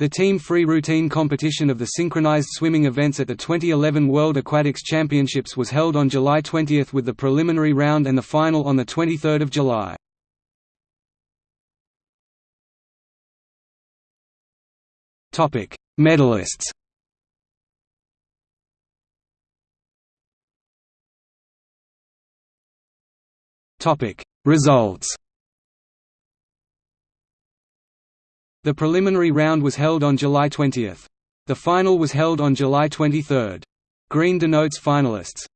The team free routine competition of the synchronized swimming events at the 2011 World Aquatics Championships was held on July 20 with the preliminary round and the final on 23 July. Medalists Results The preliminary round was held on July 20. The final was held on July 23. Green denotes finalists.